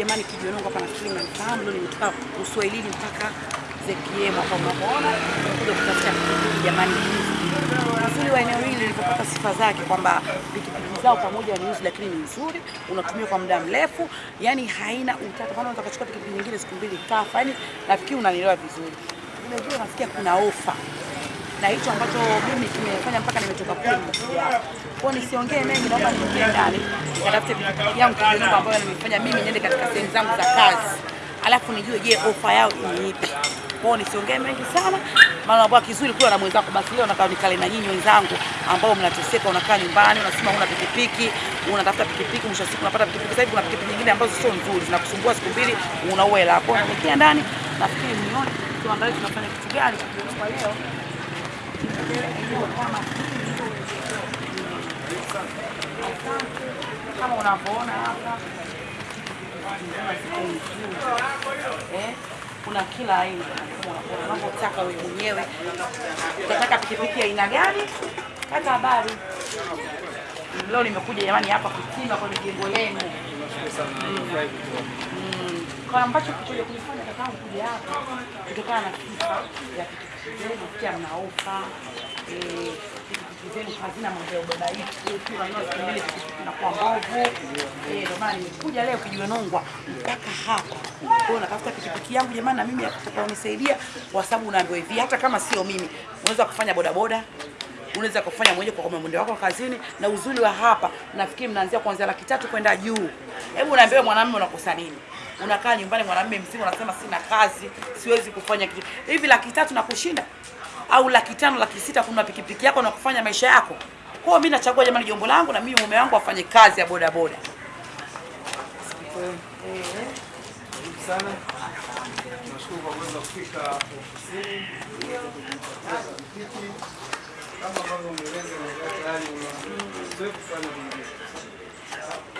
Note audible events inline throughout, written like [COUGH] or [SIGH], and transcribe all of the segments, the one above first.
jamani, Kijionongo hapa nafikiri mnanifahamu, ndio nimetoka Uswahilini mpaka ZKM hapa unapoona, kuja kutafuta jamani. Uzuri wa eneo hili lilipopata sifa zake kwamba pikipiki zao pamoja ni nzuri, lakini ni nzuri, unatumia kwa muda mrefu, yani haina utata. Kama unataka kuchukua pikipiki nyingine siku mbili kafa, yani nafikiri unanielewa vizuri. Unajua, nasikia kuna ofa na hicho ambacho mimi kimefanya mpaka nimetoka kule. Kwa nisiongee mengi, naomba niingie ndani nikatafute pikipiki yangu Kijionongo ambayo nimefanya mimi niende katika sehemu zangu za kazi, alafu nijue, je, ofa yao ni ipi? Kwa nisiongee mengi sana, maana ambao kizuri kula na mwenzako, basi leo nakaa nikale na nyinyi wenzangu ambao mnateseka, unakaa nyumbani, unasema una pikipiki, unatafuta pikipiki, mwisho siku unapata pikipiki. Sasa hivi kuna pikipiki nyingine ambazo sio nzuri, zinakusumbua siku mbili, unaua hela yako. Nikia ndani, nafikiri mnione, tuangalie tunafanya kitu gani kwa leo kama unavyoona hapa kuna kila aina unavyotaka wewe mwenyewe. Utataka pikipiki aina gani? kata habari leo nimekuja jamani hapa kupima kwenye jengo lenu. Kwa ambacho kikuja kunifanya kakangu kuja hapa kutokana na sifa ya pikipiki zenu, pia mnaofa eh, pikipiki zenu hazina mambo ya siku mbili pikipiki inakuwa mbovu. Eh, ndio maana nimekuja leo Kijionongwa mpaka hapa. Kwa hiyo natafuta pikipiki yangu jamani, na mimi atakaonisaidia, kwa sababu unaambiwa hivi, hata kama sio mimi, unaweza kufanya bodaboda unaweza kufanya mwenyewe kwa mwendo wako kazini. Na uzuri wa hapa, nafikiri mnaanzia kuanzia laki tatu kwenda juu. Hebu unaambia mwanamume unakosa nini? Unakaa nyumbani mwanamume mzima unasema sina kazi, siwezi kufanya kitu hivi. Laki tatu na kushinda au laki tano laki sita kuna pikipiki yako na kufanya maisha yako. Kwa mimi nachagua jamani, jombo langu na mimi mume wangu afanye kazi ya boda boda.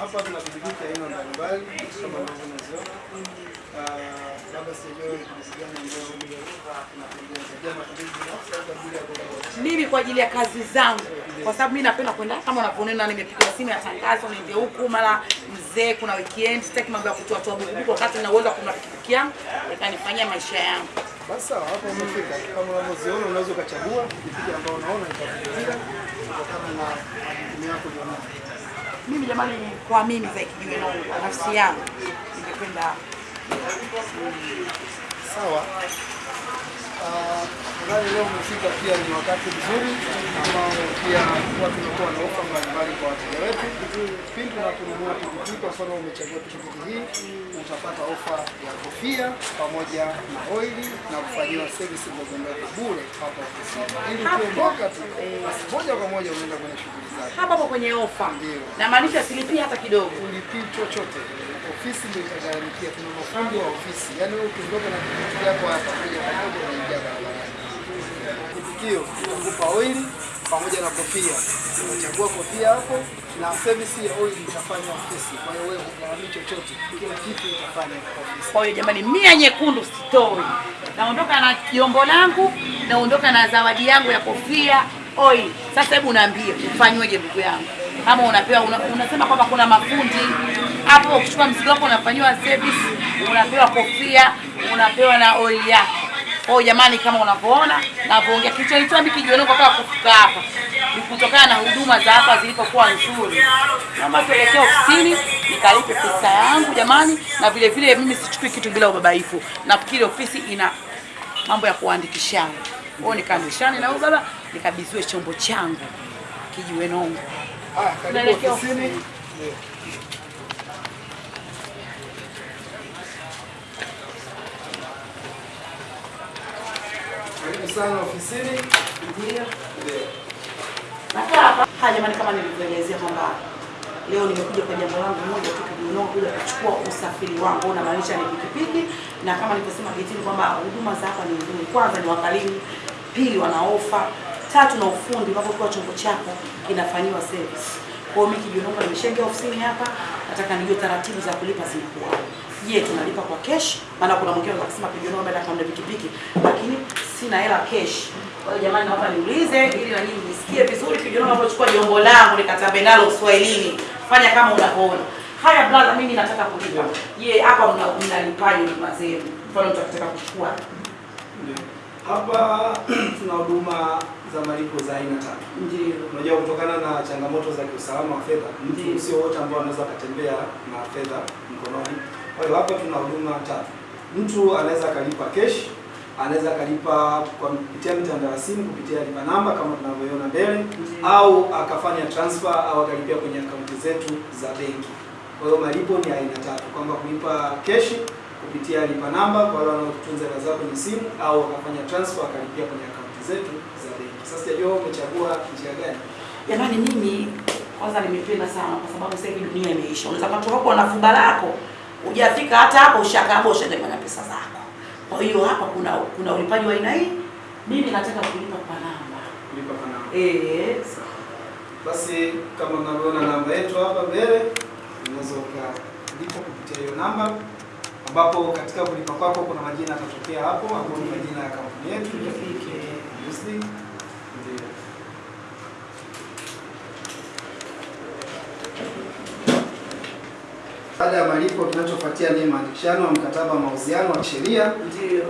Hapa tuna pikipiki aina mbalimbali kama ambavyo unaziona. Ah, Labda sijui mimi kwa ajili ya kazi zangu, kwa sababu mimi napenda kwenda kama unavyoniona, nimepiga simu ya tangazo, niende huku mara mzee, kuna weekend, sitaki mambo ya kutoa toa buku wakati na uwezo wa kununua pikipiki yangu ikanifanyia maisha yangu. Basi sawa, hapo umefika. Kama unavyoziona unaweza ukachagua pikipiki ambayo unaona itakuvutia kutokana na. Mimi jamani, kwa mimi za kijiwe na nafsi yangu ningependa Sawa. Nadhani leo umefika pia ni wakati mzuri ambao pia kuwa tunakuwa na ofa mbalimbali kwa wateja wetu. Pindi unaponunua pikipiki, kwa mfano umechagua pikipiki hii, utapata ofa ya kofia pamoja na oili na kufanyiwa service ndogo ndogo bure hapa ofisini. Ili ukiondoka tu, basi moja kwa moja unaenda kwenye shughuli zako. hapa hapo kwenye ofa, Ndio. na maanisha silipii hata kidogo. ulipii chochote, ofisi ndio itagharamikia. Kuna mafundi wa ofisi, yaani wewe ukiondoka na kitu yako hapa moja kwa moja unaingia barabarani. Kitikio kukupa oili pamoja na kofia, unachagua kofia hapo na service ya oili itafanya ofisi. Kwa hiyo wewe hugharamii chochote, kila kitu itafanya ofisi. Kwa hiyo jamani, mia nyekundu sitoi, naondoka na jombo langu, naondoka na zawadi yangu ya kofia oil. Sasa hebu niambie ufanyweje ndugu yangu? Kama unapewa una, unasema kwamba kuna mafundi hapo, ukichukua mzigo wako unafanyiwa service, unapewa kofia, unapewa na oil yako. Kwa jamani, kama unavyoona navyoongea, kilichonitoa mimi Kijionongwa kwa kufika hapa ni kutokana na huduma za hapa zilipokuwa nzuri. Naomba tuelekee ofisini nikalipe pesa yangu jamani, na vile vile mimi sichukui kitu bila ubabaifu. Nafikiri ofisi ina mambo ya kuandikishana. kwao, nikaandikishane na baba nikabidhiwe chombo changu Kijionongwa. Haya, karibu ofisini. ofisini. Ndio. Karibu sana ofisini. Ndio. Ndio. Nakaa hapa. Haya jamani, kama nilivyoelezea kwamba leo nimekuja kwa jambo langu moja tu Kijionongwa, kuja kuchukua usafiri wangu, unamaanisha ni pikipiki, na kama nilivyosema getini kwamba huduma za hapa ni nzuri. Kwanza ni wakalimu, pili wana ofa, tatu na ufundi, unapokuwa chombo chako kinafanyiwa service. Kwa hiyo mimi Kijionongwa nimeshaingia ofisini hapa, nataka nijue taratibu za kulipa zinakuwa. Je, tunalipa kwa cash? Maana kuna mwingine anasema Kijionongwa baada ya pikipiki, lakini sina hela cash. Kwa hiyo jamani, naomba niulize ili na nyinyi msikie vizuri. Kijionongwa unapochukua jombo langu nikatambe nalo Kiswahilini. fanya kama unavyoona. Haya brother, mimi nataka kulipa. Je, hapa mna mnalipaje huduma zenu? Mfano mtu akitaka kuchukua. Hapa [CLEARS THROAT] tuna huduma za malipo za aina tatu. Ndio. Unajua, kutokana na changamoto za kiusalama wa fedha, mtu sio wote ambao anaweza akatembea na fedha mkononi. Kwa hiyo hapa tuna huduma tatu. Mtu anaweza akalipa cash, anaweza akalipa kwa kupitia mitandao ya simu kupitia lipa namba kama tunavyoiona mbele, Ndiyo. au akafanya transfer au akalipia kwenye akaunti zetu za benki. Kwa hiyo malipo ni aina tatu, kwamba kulipa keshi kupitia lipa namba kwa wale wanaotunza hela zao kwenye simu, au akafanya transfer akalipia kwenye akaunti zetu za benki. Sasa sijajua umechagua njia gani? Jamani, mimi kwanza nimependa sana kwa sababu sasa hivi dunia imeisha. Unaweza kutoka kwa na fuba lako hujafika hata hapo ushakaba ndio pesa zako. Kwa hiyo hapa kuna kuna ulipaji wa aina hii. Mimi nataka kulipa kwa namba. Kulipa kwa namba. Eh, Basi kama unavyoona namba yetu hapa mbele, unaweza ukalipa kupitia hiyo namba, ambapo katika kulipa kwako kuna majina yatatokea hapo, ambapo ni majina ya kampuni yetu Rafiki. Muslim. Ndio. Baada ya malipo, kinachofuatia ni maandikishano wa mkataba wa mauziano wa kisheria.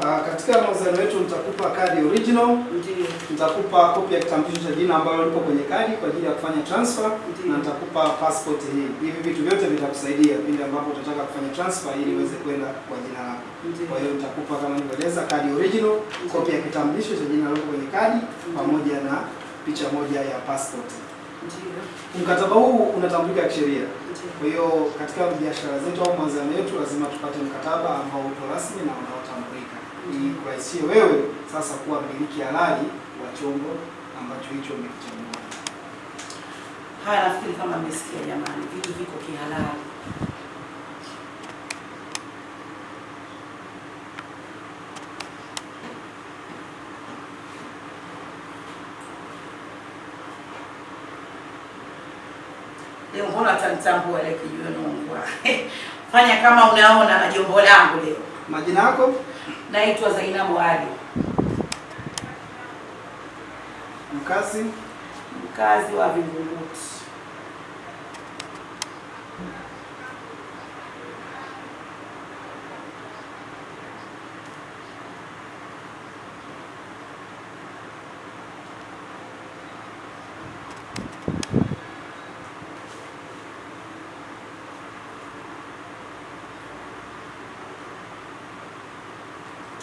Ah, Katika mauziano yetu nitakupa kadi original Ndio. nitakupa kopi ya kitambulisho cha jina ambayo lipo kwenye kadi kwa ajili ya kufanya transfer Ndiyo. na nitakupa passport hii. Hivi vitu vyote vitakusaidia pindi ambapo utataka kufanya transfer ili uweze kwenda kwa jina lako. Ndiyo. Kwa hiyo nitakupa kama nilivyoeleza kadi original, kopi ya kitambulisho cha jina lipo kwenye kadi pamoja na picha moja ya passport. Mkataba huu unatambulika kisheria. Kwa hiyo katika biashara zetu au mawasiliano yetu lazima tupate mkataba ambao uko rasmi na unaotambulika ili kurahisishie wewe sasa kuwa mmiliki halali wa chombo ambacho hicho umekichagua. Haya, nafikiri kama mmesikia jamani, vitu viko kihalali. Leo mbona atanitambua ile kijiwe nungwa. [LAUGHS] Fanya kama unaona na jombo langu leo. Majina yako, Naitwa Zainabu Ali, mkazi, mkazi wa Vingunguti.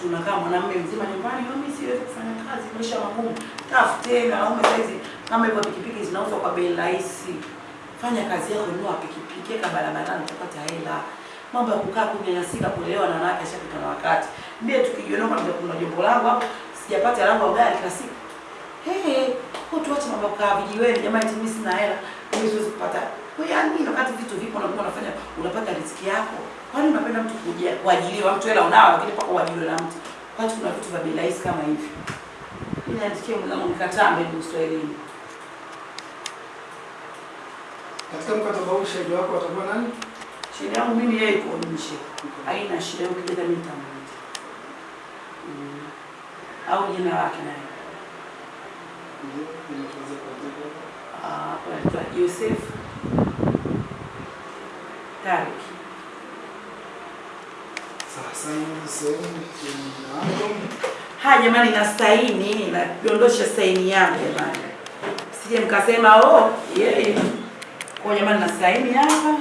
Tunakaa mwanamume mzima nyumbani, mimi siwezi kufanya kazi, maisha magumu. Tafuteni wanaume saizi, kama hivyo pikipiki zinauzwa kwa bei rahisi. Fanya kazi yako, nunua pikipiki, weka barabarani, utapata hela. Mambo ya kukaa kunyanyasika, kulelewa na wanawake ashapita na wakati. Mie tukijiona kuna jombo langu hapo, sijapata langu gari kila siku. Hey, kwa tuache mambo kukaa vijiweni, jamani, mimi sina hela, mimi siwezi kupata. Kwa hiyo yani, wakati vitu vipo na mtu unafanya unapata riziki yako. Kwani unapenda mtu kuja kuajiliwa, mtu hela unao, lakini kwa ajili na mtu. Kwani kuna vitu vya bei rahisi kama hivi. Mimi naandikia mwanangu mkataba mbele Kiswahilini. katika mkataba huu shahidi wako atakuwa nani? Shida yangu mimi yeye yuko nje. Haina shida yuko kile mimi nitamwita. Mm. Au jina lake naye. Ndio, ili tuweze kuandika. Ah, kwa Joseph Tarik. Sasa hii sehemu ya Ha jamani, na saini nadondosha saini yangu jamani, sije mkasema oh, yeye kwa jamani, na saini hapa.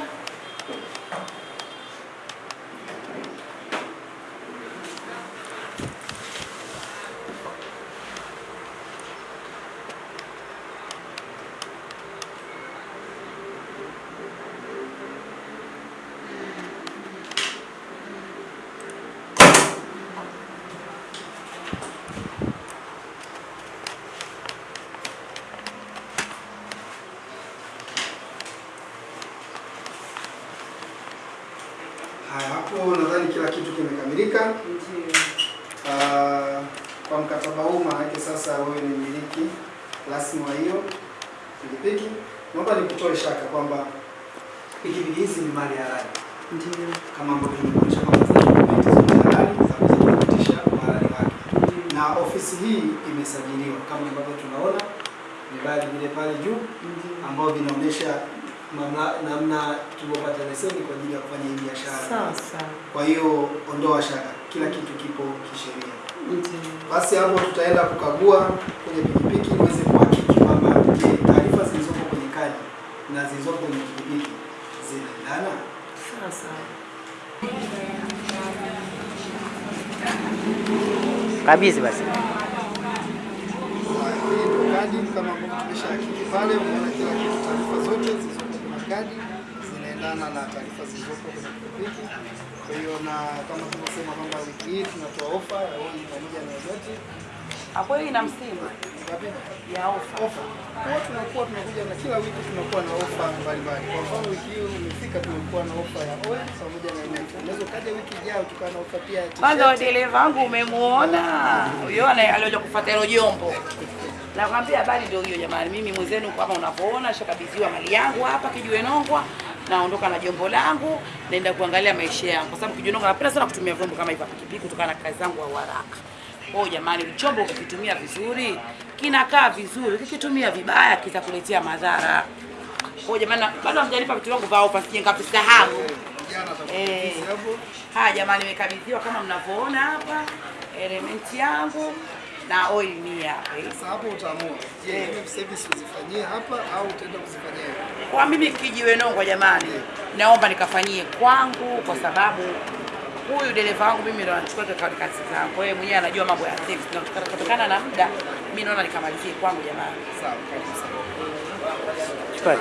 Haya, hapo nadhani kila kitu kimekamilika. Ah, kwa mkataba huu maana sasa wewe ni mmiliki rasmi wa hiyo pikipiki. Naomba nikutoe shaka kwamba pikipiki hizi ni mali halali Ndio. kama ambavyo nimekuonyesha kwamba zina dokumenti zote halali za kuthibitisha uhalali wake, na ofisi hii imesajiliwa kama ambavyo tunaona vibali vile pale juu ambao vinaonyesha namna tulivyopata leseni kwa ajili ya kufanya hii biashara. Sawa sawa. Kwa hiyo ondoa shaka, kila kitu kipo kisheria. Basi hapo tutaenda kukagua kwenye pikipiki uweze kuhakiki kwamba taarifa zilizopo kwenye kadi na zilizopo kwenye pikipiki zinaendana. Sawa sawa. Kabisa basi. Kadi kama ambavyo tumeshahakiki pale, umeona kila kitu, taarifa zote zilizopo zinaendana na taarifa zilizopo kwenye pikipiki. Kwa hiyo na kama tulivyosema kwamba wiki hii tunatoa ofa ya oli pamoja na yote Ah, hiyo ina msimu ya ofa. ofa. Kwa tunakuwa tunakuja na kila wiki tunakuwa na ofa mbalimbali. Kwa mfano wiki hii umefika, tumekuwa na ofa ya oil pamoja na MF. Unaweza kaja wiki ijayo tukawa na ofa pia Kwanza dereva wangu umemuona, huyo ana- kufuata hilo jombo. Nakwambia habari ndio hiyo jamani, mimi mwenzenu kama unavyoona shakabidhiwa mali yangu hapa Kijiwenongwa, naondoka na jombo langu, naenda kuangalia maisha yangu, kwa sababu Kijiwenongwa napenda sana kutumia vyombo kama hivi pikipiki kutokana na kazi zangu au haraka. Kwa jamani, chombo ukikitumia vizuri kinakaa vizuri, ukikitumia vibaya kitakuletea madhara. Kwa jamani, bado hamjanipa vitu vyangu vya ofa, sije nikavisahau. Eh. Haya jamani, nimekabidhiwa kama mnavyoona hapa elementi yangu na oil ni hapa. hii. Sasa hapo utaamua. Je, hivi service uzifanyie hapa au utaenda kuzifanyia? Kwa mimi Kijiwe Nongwa jamani, naomba nikafanyie kwangu, kwa sababu huyu dereva wangu mimi ndo anachukua kazi zangu. Kwa hiyo mwenyewe anajua mambo ya service, na kutoka- kutokana na muda mimi naona nikamalizie kwangu jamani. Sawa kabisa. Chukua